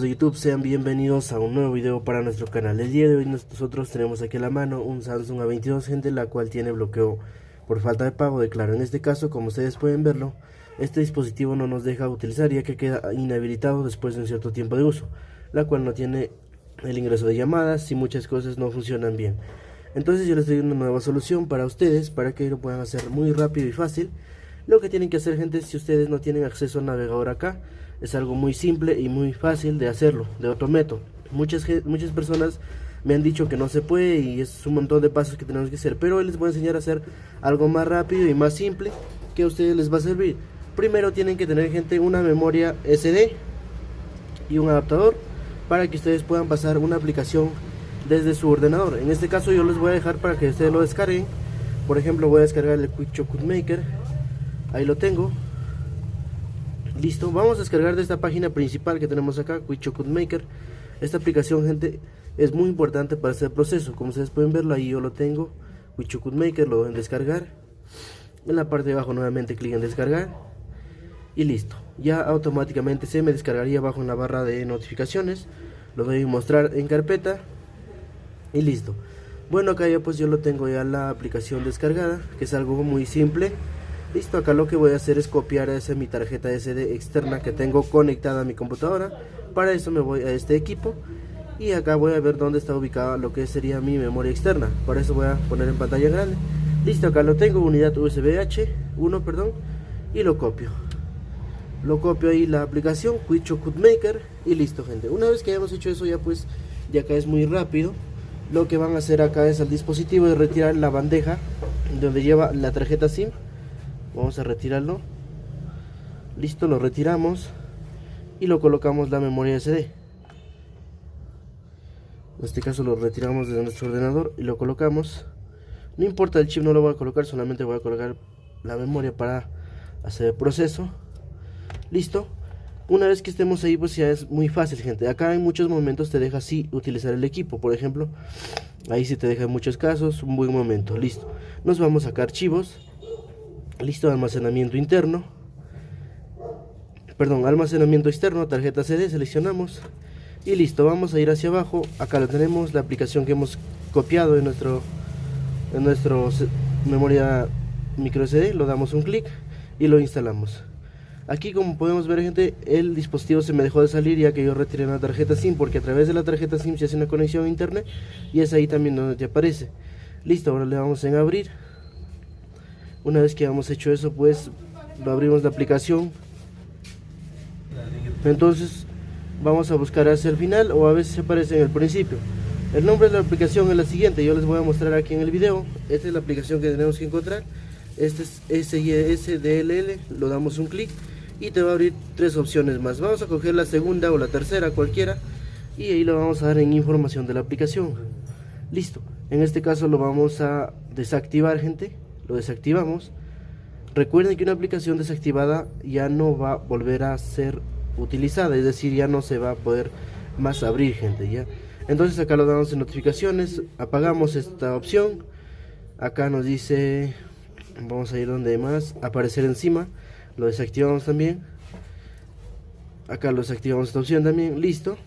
de YouTube, sean bienvenidos a un nuevo video para nuestro canal. El día de hoy nosotros tenemos aquí a la mano un Samsung A22 gente, la cual tiene bloqueo por falta de pago de Claro. En este caso, como ustedes pueden verlo, este dispositivo no nos deja utilizar ya que queda inhabilitado después de un cierto tiempo de uso, la cual no tiene el ingreso de llamadas y muchas cosas no funcionan bien. Entonces yo les doy una nueva solución para ustedes, para que lo puedan hacer muy rápido y fácil. Lo que tienen que hacer gente, si ustedes no tienen acceso al navegador acá, es algo muy simple y muy fácil de hacerlo, de otro método. Muchas, muchas personas me han dicho que no se puede y es un montón de pasos que tenemos que hacer, pero hoy les voy a enseñar a hacer algo más rápido y más simple que a ustedes les va a servir. Primero tienen que tener gente una memoria SD y un adaptador para que ustedes puedan pasar una aplicación desde su ordenador. En este caso yo les voy a dejar para que ustedes lo descarguen. Por ejemplo voy a descargar el Quick Chocolate Maker. Ahí lo tengo. Listo, vamos a descargar de esta página principal que tenemos acá, Quick Maker. Esta aplicación, gente, es muy importante para este proceso. Como ustedes pueden verlo, ahí yo lo tengo. Quick Maker, lo deben descargar. En la parte de abajo nuevamente clic en descargar. Y listo. Ya automáticamente se me descargaría abajo en la barra de notificaciones. Lo voy a mostrar en carpeta. Y listo. Bueno, acá ya pues yo lo tengo ya la aplicación descargada, que es algo muy simple. Listo, acá lo que voy a hacer es copiar esa mi tarjeta SD externa que tengo conectada a mi computadora. Para eso me voy a este equipo y acá voy a ver dónde está ubicada lo que sería mi memoria externa. Para eso voy a poner en pantalla grande. Listo, acá lo tengo, unidad USB H1, perdón, y lo copio. Lo copio ahí la aplicación Quick Maker y listo, gente. Una vez que hayamos hecho eso ya pues ya acá es muy rápido. Lo que van a hacer acá es al dispositivo de retirar la bandeja donde lleva la tarjeta SIM vamos a retirarlo. Listo lo retiramos y lo colocamos la memoria SD en este caso lo retiramos de nuestro ordenador y lo colocamos. No importa el chip no lo voy a colocar solamente voy a colocar la memoria para hacer el proceso. Listo. Una vez que estemos ahí pues ya es muy fácil gente. Acá en muchos momentos te deja así utilizar el equipo. Por ejemplo ahí si te deja en muchos casos un buen momento. Listo. Nos vamos a sacar archivos listo almacenamiento interno. Perdón almacenamiento externo tarjeta CD seleccionamos. Y listo vamos a ir hacia abajo. Acá lo tenemos la aplicación que hemos copiado en nuestro en nuestro memoria micro SD lo damos un clic y lo instalamos. Aquí como podemos ver gente el dispositivo se me dejó de salir ya que yo retiré la tarjeta SIM porque a través de la tarjeta SIM se hace una conexión a internet y es ahí también donde te aparece. Listo ahora le damos en abrir una vez que hemos hecho eso pues abrimos la aplicación. Entonces vamos a buscar hacia el final o a veces aparece en el principio. El nombre de la aplicación es la siguiente yo les voy a mostrar aquí en el video. Esta es la aplicación que tenemos que encontrar. Este es SISDLL lo damos un clic y te va a abrir tres opciones más. Vamos a coger la segunda o la tercera cualquiera y ahí lo vamos a dar en información de la aplicación. Listo. En este caso lo vamos a desactivar gente lo desactivamos. Recuerden que una aplicación desactivada ya no va a volver a ser utilizada es decir ya no se va a poder más abrir gente ya entonces acá lo damos en notificaciones apagamos esta opción. Acá nos dice vamos a ir donde más aparecer encima. Lo desactivamos también. Acá lo desactivamos esta opción también listo.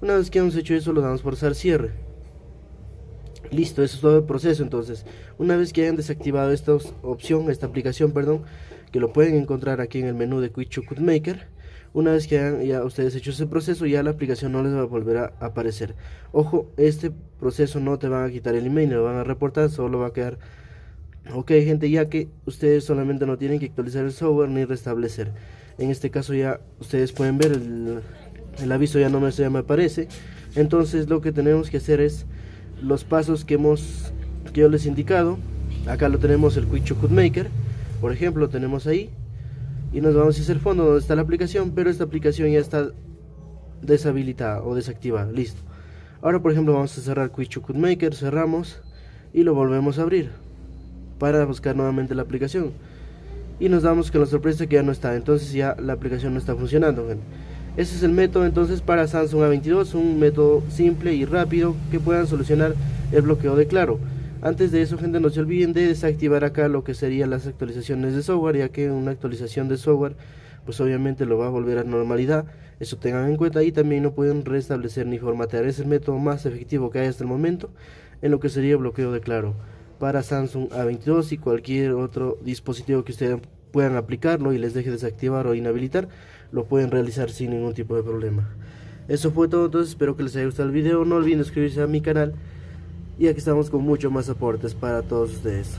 Una vez que hemos hecho eso lo damos por usar cierre Listo, eso es todo el proceso. Entonces, una vez que hayan desactivado esta opción, esta aplicación, perdón, que lo pueden encontrar aquí en el menú de Quick Maker, una vez que hayan ya ustedes hecho ese proceso, ya la aplicación no les va a volver a aparecer. Ojo, este proceso no te van a quitar el email, lo van a reportar, solo va a quedar ok gente ya que ustedes solamente no tienen que actualizar el software ni restablecer en este caso ya ustedes pueden ver el, el aviso ya no me, ya me aparece entonces lo que tenemos que hacer es los pasos que hemos que yo les indicado. Acá lo tenemos el Quick Maker por ejemplo lo tenemos ahí. Y nos vamos a hacer fondo donde está la aplicación pero esta aplicación ya está deshabilitada o desactivada listo. Ahora por ejemplo vamos a cerrar Quick Maker cerramos y lo volvemos a abrir para buscar nuevamente la aplicación. Y nos damos con la sorpresa que ya no está entonces ya la aplicación no está funcionando ese es el método entonces para Samsung A22, un método simple y rápido que puedan solucionar el bloqueo de Claro. Antes de eso, gente, no se olviden de desactivar acá lo que serían las actualizaciones de software, ya que una actualización de software pues obviamente lo va a volver a normalidad. Eso tengan en cuenta y también no pueden restablecer ni formatear. Es el método más efectivo que hay hasta el momento en lo que sería bloqueo de claro para Samsung A22 y cualquier otro dispositivo que ustedes puedan aplicarlo y les deje desactivar o inhabilitar, lo pueden realizar sin ningún tipo de problema. Eso fue todo, entonces espero que les haya gustado el video, no olviden suscribirse a mi canal y aquí estamos con mucho más aportes para todos ustedes.